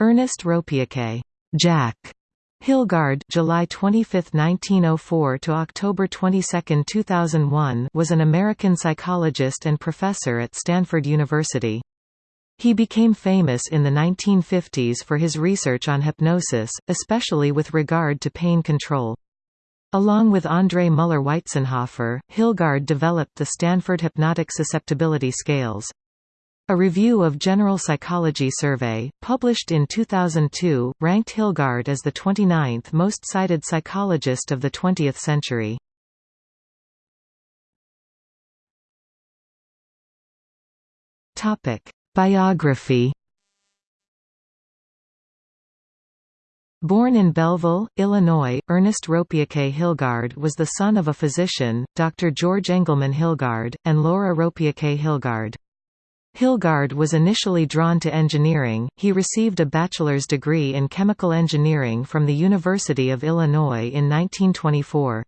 Ernest Ropiequet, Jack Hilgard July 25, 1904 to October 22, 2001 was an American psychologist and professor at Stanford University. He became famous in the 1950s for his research on hypnosis, especially with regard to pain control. Along with André Müller-Weitzenhoffer, Hilgard developed the Stanford Hypnotic Susceptibility Scales. A review of General Psychology survey, published in 2002, ranked Hilgard as the 29th most cited psychologist of the 20th century. Biography Born in Belleville, Illinois, Ernest Ropiequet Hilgard was the son of a physician, Dr. George Engelmann Hilgard, and Laura Ropiequet Hilgard. Hilgard was initially drawn to engineering, he received a bachelor's degree in chemical engineering from the University of Illinois in 1924.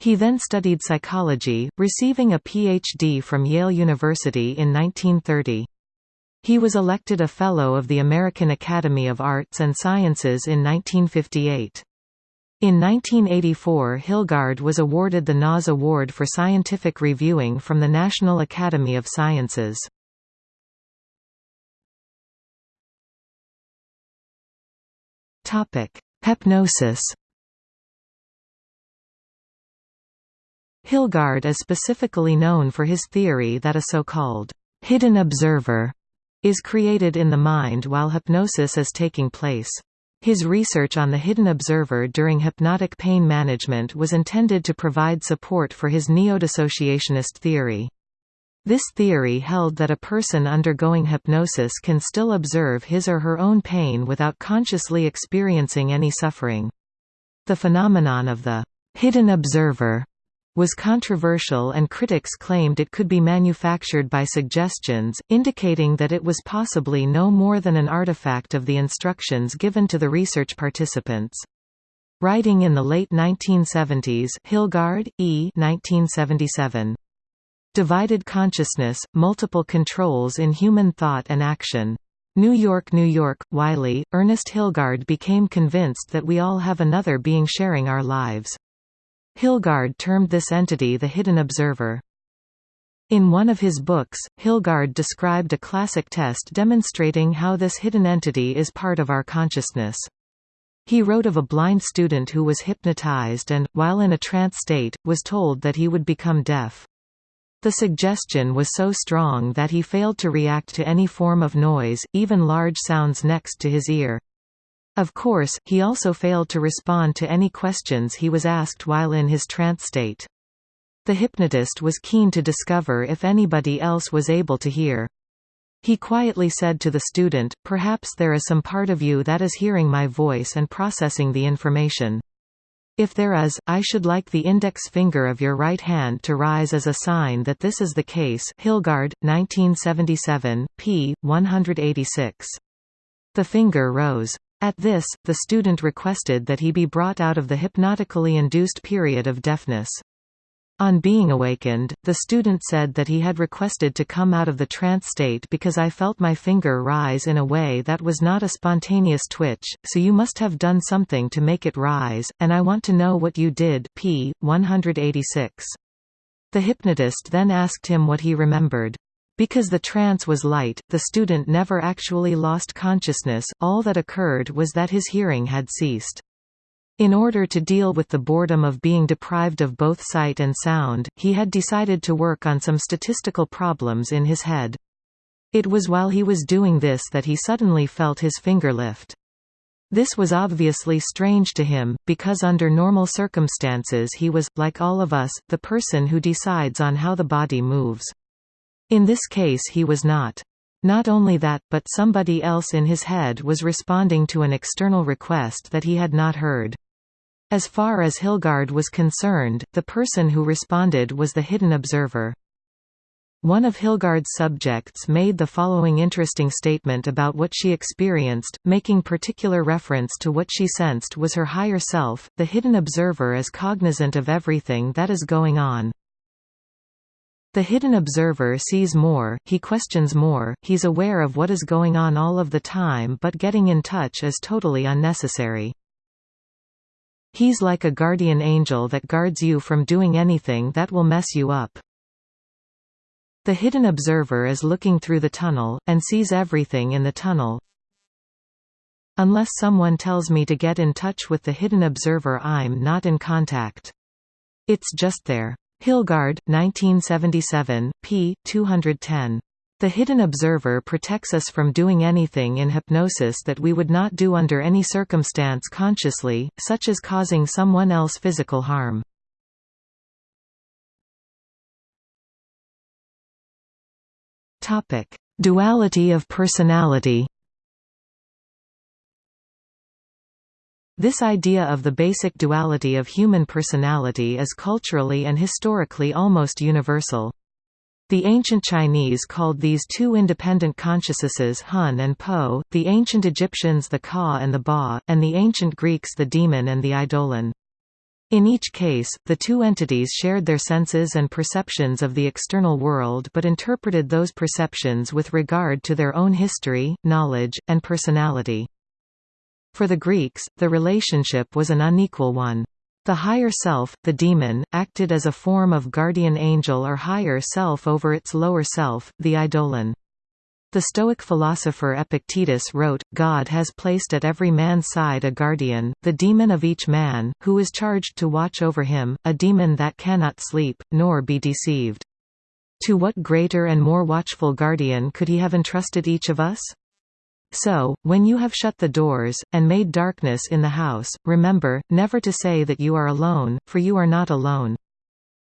He then studied psychology, receiving a Ph.D. from Yale University in 1930. He was elected a Fellow of the American Academy of Arts and Sciences in 1958. In 1984 Hilgard was awarded the NAS Award for Scientific Reviewing from the National Academy of Sciences. Topic: Hypnosis. Hilgard is specifically known for his theory that a so-called hidden observer is created in the mind while hypnosis is taking place. His research on the hidden observer during hypnotic pain management was intended to provide support for his neo-dissociationist theory. This theory held that a person undergoing hypnosis can still observe his or her own pain without consciously experiencing any suffering. The phenomenon of the hidden observer was controversial and critics claimed it could be manufactured by suggestions, indicating that it was possibly no more than an artifact of the instructions given to the research participants. Writing in the late 1970s Hilgard, E. 1977. Divided Consciousness, Multiple Controls in Human Thought and Action. New York, New York, Wiley, Ernest Hilgard became convinced that we all have another being sharing our lives. Hilgard termed this entity the hidden observer. In one of his books, Hilgard described a classic test demonstrating how this hidden entity is part of our consciousness. He wrote of a blind student who was hypnotized and, while in a trance state, was told that he would become deaf. The suggestion was so strong that he failed to react to any form of noise, even large sounds next to his ear. Of course, he also failed to respond to any questions he was asked while in his trance state. The hypnotist was keen to discover if anybody else was able to hear. He quietly said to the student, perhaps there is some part of you that is hearing my voice and processing the information. If there is, I should like the index finger of your right hand to rise as a sign that this is the case Hilgard, 1977, p. 186. The finger rose. At this, the student requested that he be brought out of the hypnotically induced period of deafness. On being awakened, the student said that he had requested to come out of the trance state because I felt my finger rise in a way that was not a spontaneous twitch, so you must have done something to make it rise, and I want to know what you did p. 186. The hypnotist then asked him what he remembered. Because the trance was light, the student never actually lost consciousness, all that occurred was that his hearing had ceased. In order to deal with the boredom of being deprived of both sight and sound, he had decided to work on some statistical problems in his head. It was while he was doing this that he suddenly felt his finger lift. This was obviously strange to him, because under normal circumstances he was, like all of us, the person who decides on how the body moves. In this case he was not. Not only that, but somebody else in his head was responding to an external request that he had not heard. As far as Hilgard was concerned, the person who responded was the hidden observer. One of Hilgard's subjects made the following interesting statement about what she experienced, making particular reference to what she sensed was her higher self. The hidden observer is cognizant of everything that is going on. The hidden observer sees more, he questions more, he's aware of what is going on all of the time but getting in touch is totally unnecessary. He's like a guardian angel that guards you from doing anything that will mess you up. The hidden observer is looking through the tunnel, and sees everything in the tunnel. Unless someone tells me to get in touch with the hidden observer I'm not in contact. It's just there. Hilgard, 1977, p. 210. The hidden observer protects us from doing anything in hypnosis that we would not do under any circumstance consciously, such as causing someone else physical harm. Duality of personality This idea of the basic duality of human personality is culturally and historically almost universal. The ancient Chinese called these two independent consciousnesses Hun and Po, the ancient Egyptians the Ka and the Ba, and the ancient Greeks the demon and the eidolon. In each case, the two entities shared their senses and perceptions of the external world but interpreted those perceptions with regard to their own history, knowledge, and personality. For the Greeks, the relationship was an unequal one. The higher self, the demon, acted as a form of guardian angel or higher self over its lower self, the eidolon. The Stoic philosopher Epictetus wrote, God has placed at every man's side a guardian, the demon of each man, who is charged to watch over him, a demon that cannot sleep, nor be deceived. To what greater and more watchful guardian could he have entrusted each of us? So, when you have shut the doors, and made darkness in the house, remember, never to say that you are alone, for you are not alone.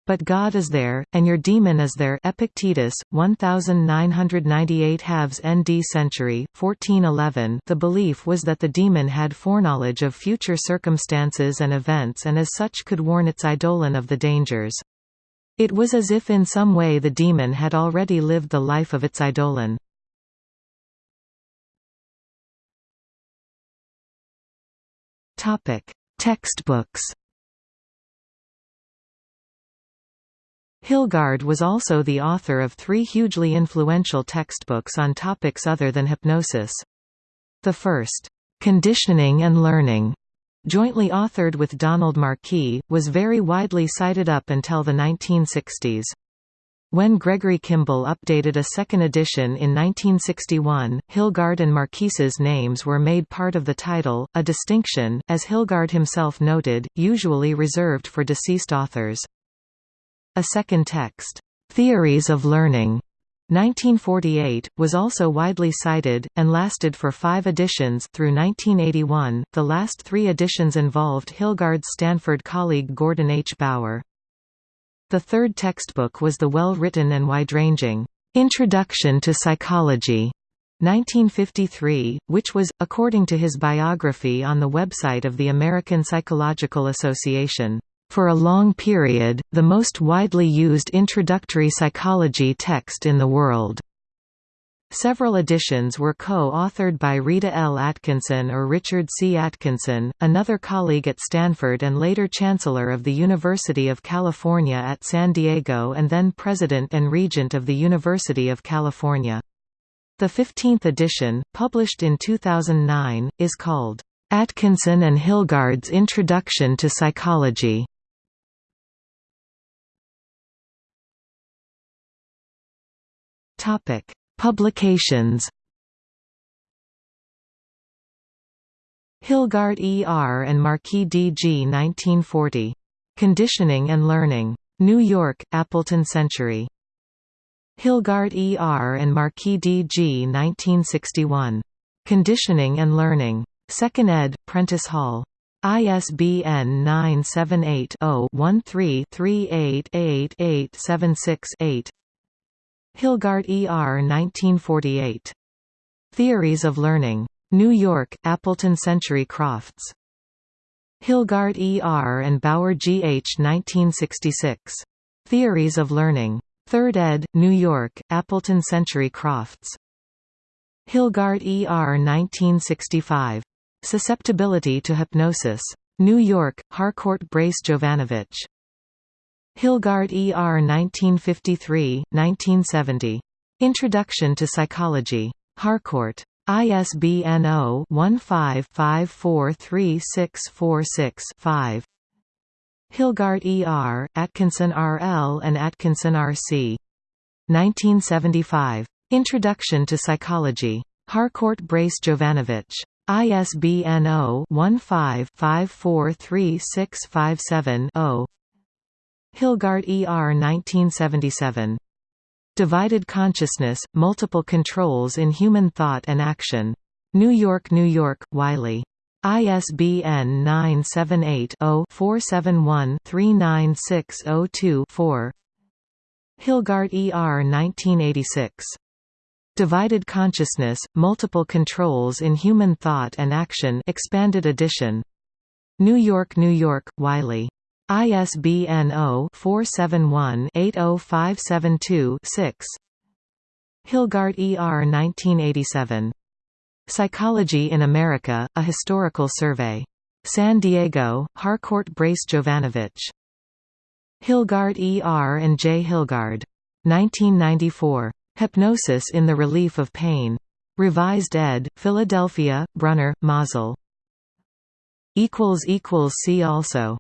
But God is there, and your demon is there Epictetus, 1998 halves ND century, 1411 The belief was that the demon had foreknowledge of future circumstances and events and as such could warn its eidolon of the dangers. It was as if in some way the demon had already lived the life of its eidolon. Topic: Textbooks. Hilgard was also the author of three hugely influential textbooks on topics other than hypnosis. The first, Conditioning and Learning, jointly authored with Donald Marquis, was very widely cited up until the 1960s. When Gregory Kimble updated a second edition in 1961, Hilgard and Marquis's names were made part of the title, a distinction, as Hilgard himself noted, usually reserved for deceased authors. A second text, "'Theories of Learning' 1948, was also widely cited, and lasted for five editions through 1981. The last three editions involved Hilgard's Stanford colleague Gordon H. Bower. The third textbook was the well-written and wide-ranging, "'Introduction to Psychology' 1953, which was, according to his biography on the website of the American Psychological Association, "'for a long period, the most widely used introductory psychology text in the world'. Several editions were co-authored by Rita L. Atkinson or Richard C. Atkinson, another colleague at Stanford and later Chancellor of the University of California at San Diego and then President and Regent of the University of California. The 15th edition, published in 2009, is called, "'Atkinson and Hilgard's Introduction to Psychology' Topic Publications Hilgard E. R. and Marquis D. G. 1940. Conditioning and Learning. New York, Appleton Century. Hilgard E. R. and Marquis D. G. 1961. Conditioning and Learning. 2nd ed., Prentice Hall. ISBN 978 0 13 388876 8 Hilgard E. R. 1948. Theories of Learning. New York, Appleton Century Crofts. Hilgard E. R. and Bower G. H. 1966. Theories of Learning. 3rd ed., New York, Appleton Century Crofts. Hilgard E. R. 1965. Susceptibility to Hypnosis. New York, Harcourt Brace Jovanovich. Hilgard E. R. 1953, 1970. Introduction to Psychology. Harcourt. ISBN 0-15-543646-5. Hilgard E. R., Atkinson R. L. and Atkinson R. C. 1975. Introduction to Psychology. Harcourt Brace Jovanovich. ISBN 0-15-543657-0. Hilgard E. R. 1977. Divided Consciousness, Multiple Controls in Human Thought and Action. New York, New York, Wiley. ISBN 978-0-471-39602-4 Hilgard E. R. 1986. Divided Consciousness, Multiple Controls in Human Thought and Action expanded edition. New York, New York, Wiley. ISBN 0-471-80572-6 Hilgard E. R. 1987. Psychology in America, A Historical Survey. San Diego, Harcourt Brace Jovanovich. Hilgard E. R. and J. Hilgard. 1994. Hypnosis in the Relief of Pain. Revised ed., Philadelphia, Brunner, Mazel. See also